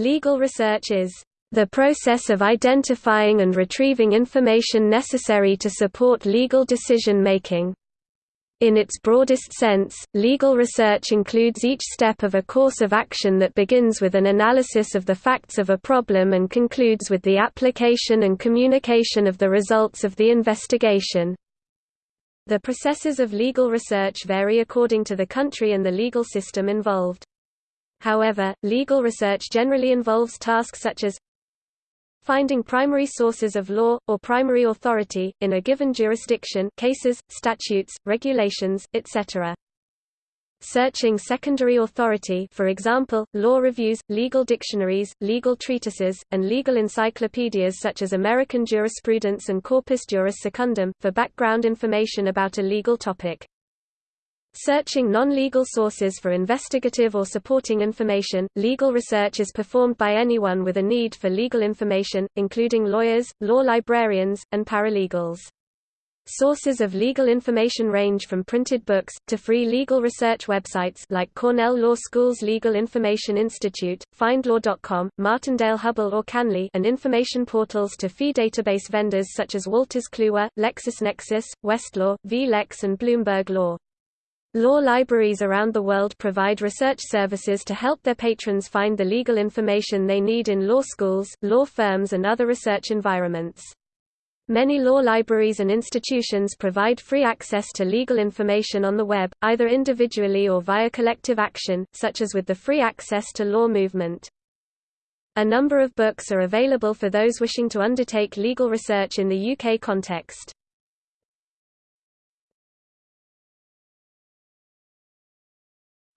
Legal research is the process of identifying and retrieving information necessary to support legal decision-making. In its broadest sense, legal research includes each step of a course of action that begins with an analysis of the facts of a problem and concludes with the application and communication of the results of the investigation. The processes of legal research vary according to the country and the legal system involved. However, legal research generally involves tasks such as finding primary sources of law, or primary authority, in a given jurisdiction cases, statutes, regulations, etc. Searching secondary authority for example, law reviews, legal dictionaries, legal treatises, and legal encyclopedias such as American Jurisprudence and Corpus Juris Secundum, for background information about a legal topic. Searching non-legal sources for investigative or supporting information, legal research is performed by anyone with a need for legal information, including lawyers, law librarians, and paralegals. Sources of legal information range from printed books, to free legal research websites like Cornell Law School's Legal Information Institute, FindLaw.com, Martindale-Hubbell or CanLII and information portals to fee database vendors such as Wolters Kluwer, LexisNexis, Westlaw, vLex and Bloomberg Law. Law libraries around the world provide research services to help their patrons find the legal information they need in law schools, law firms and other research environments. Many law libraries and institutions provide free access to legal information on the web, either individually or via collective action, such as with the Free Access to Law movement. A number of books are available for those wishing to undertake legal research in the UK context.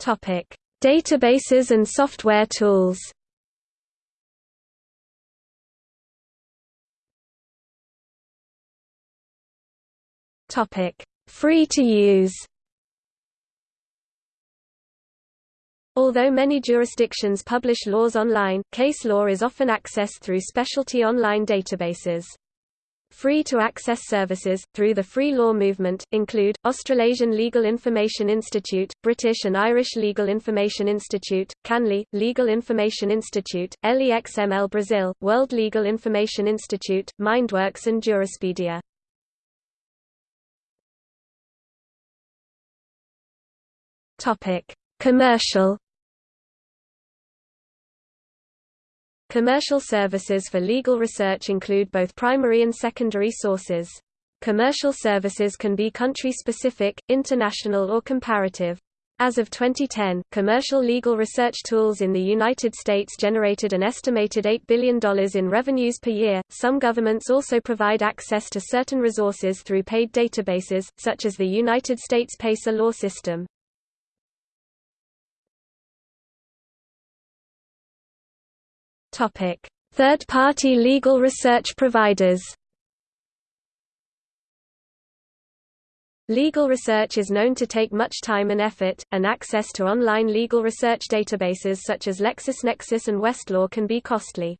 Topic: Databases and software tools. Topic: Free to use. Although many jurisdictions publish laws online, case law is often accessed through specialty online databases. Free-to-access services, through the free law movement, include, Australasian Legal Information Institute, British and Irish Legal Information Institute, CanLII, Legal Information Institute, LEXML Brazil, World Legal Information Institute, Mindworks and Jurispedia. Commercial Commercial services for legal research include both primary and secondary sources. Commercial services can be country-specific, international or comparative. As of 2010, commercial legal research tools in the United States generated an estimated $8 billion in revenues per year. Some governments also provide access to certain resources through paid databases, such as the United States PACER law system. Third-party legal research providers. Legal research is known to take much time and effort, and access to online legal research databases such as LexisNexis and Westlaw can be costly.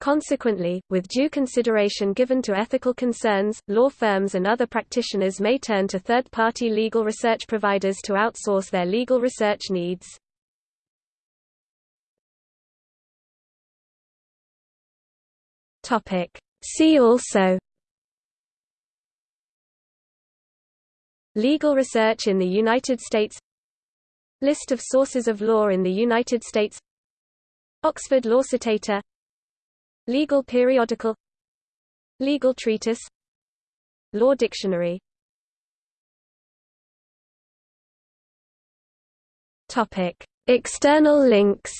Consequently, with due consideration given to ethical concerns, law firms and other practitioners may turn to third-party legal research providers to outsource their legal research needs. Topic. See also Legal research in the United States List of sources of law in the United States Oxford Law Citator Legal periodical Legal treatise Law dictionary. External links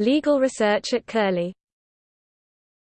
Legal research at Curlie